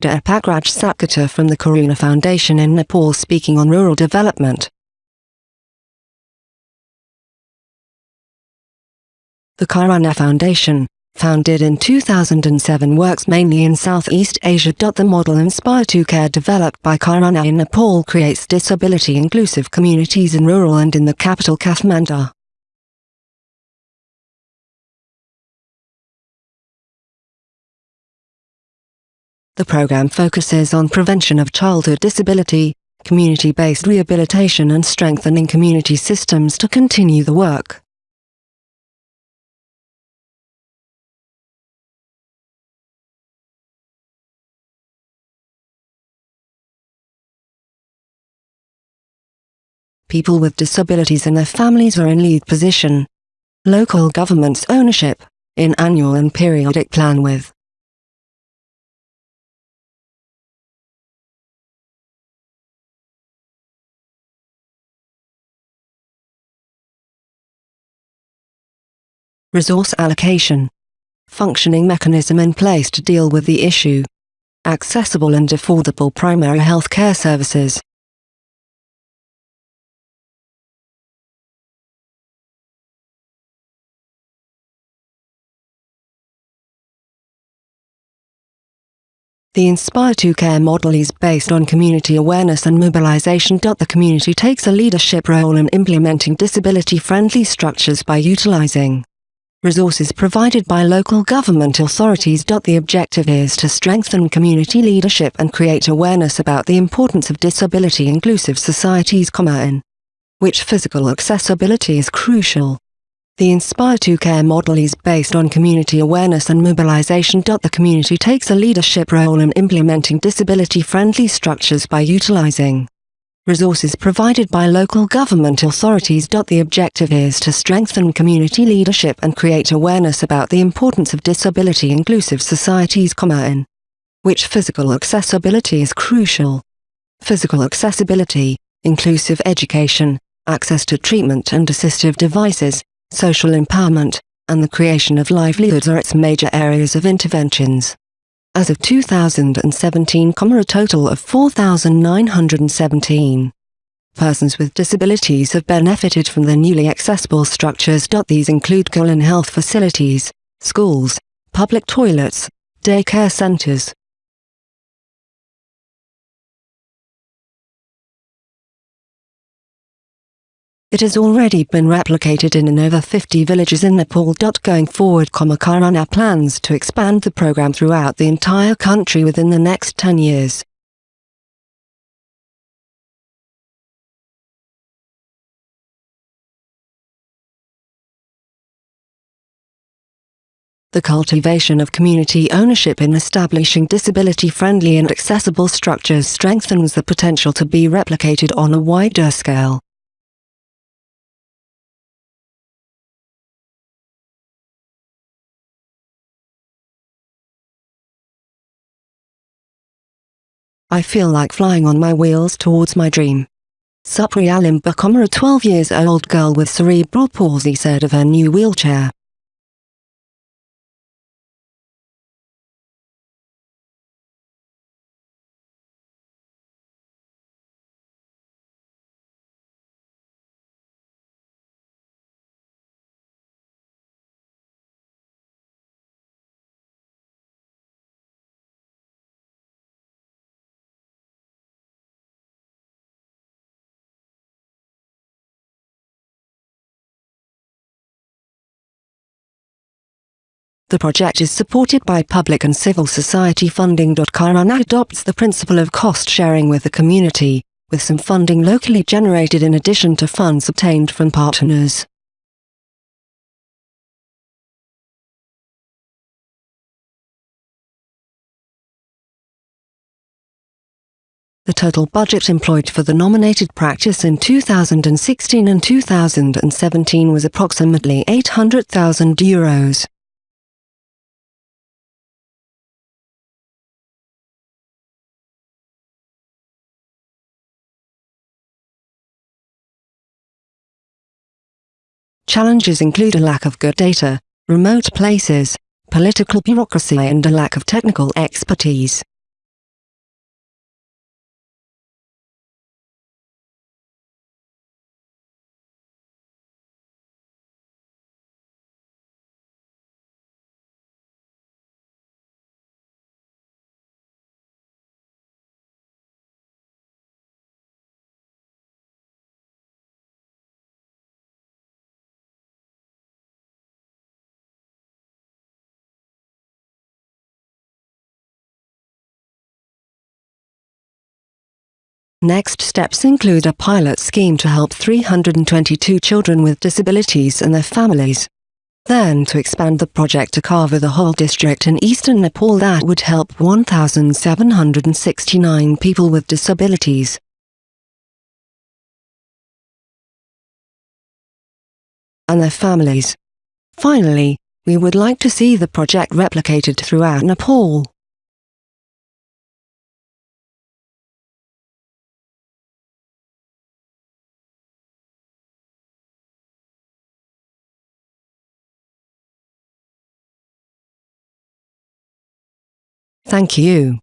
Deepak Raj Sapkota from the Karuna Foundation in Nepal speaking on rural development. The Karuna Foundation, founded in 2007 works mainly in Southeast Asia. The model Inspire to Care developed by Karuna in Nepal creates disability-inclusive communities in rural and in the capital Kathmandu. The program focuses on prevention of childhood disability, community-based rehabilitation and strengthening community systems to continue the work. People with disabilities and their families are in lead position. Local government's ownership, in annual and periodic plan with resource allocation, functioning mechanism in place to deal with the issue, accessible and affordable primary health care services, The Inspire 2 Care model is based on community awareness and mobilization. The community takes a leadership role in implementing disability-friendly structures by utilizing resources provided by local government authorities. The objective is to strengthen community leadership and create awareness about the importance of disability-inclusive societies, in which physical accessibility is crucial. The Inspire to Care model is based on community awareness and mobilization. The community takes a leadership role in implementing disability-friendly structures by utilizing resources provided by local government authorities. The objective is to strengthen community leadership and create awareness about the importance of disability-inclusive societies, in which physical accessibility is crucial. Physical accessibility, inclusive education, access to treatment and assistive devices, social empowerment, and the creation of livelihoods are its major areas of interventions. As of 2017, a total of 4,917 persons with disabilities have benefited from the newly accessible structures. These include colon health facilities, schools, public toilets, daycare centers, It has already been replicated in over 50 villages in Nepal. Going forward, Karuna plans to expand the program throughout the entire country within the next 10 years. The cultivation of community ownership in establishing disability-friendly and accessible structures strengthens the potential to be replicated on a wider scale. I feel like flying on my wheels towards my dream. Supriya Limbacoma a 12 years old girl with cerebral palsy said of her new wheelchair. The project is supported by public and civil society funding. Karuna adopts the principle of cost sharing with the community, with some funding locally generated in addition to funds obtained from partners. The total budget employed for the nominated practice in 2016 and 2017 was approximately 800,000 euros. Challenges include a lack of good data, remote places, political bureaucracy and a lack of technical expertise. Next steps include a pilot scheme to help 322 children with disabilities and their families. Then to expand the project to cover the whole district in eastern Nepal that would help 1,769 people with disabilities. and their families. Finally, we would like to see the project replicated throughout Nepal. Thank you.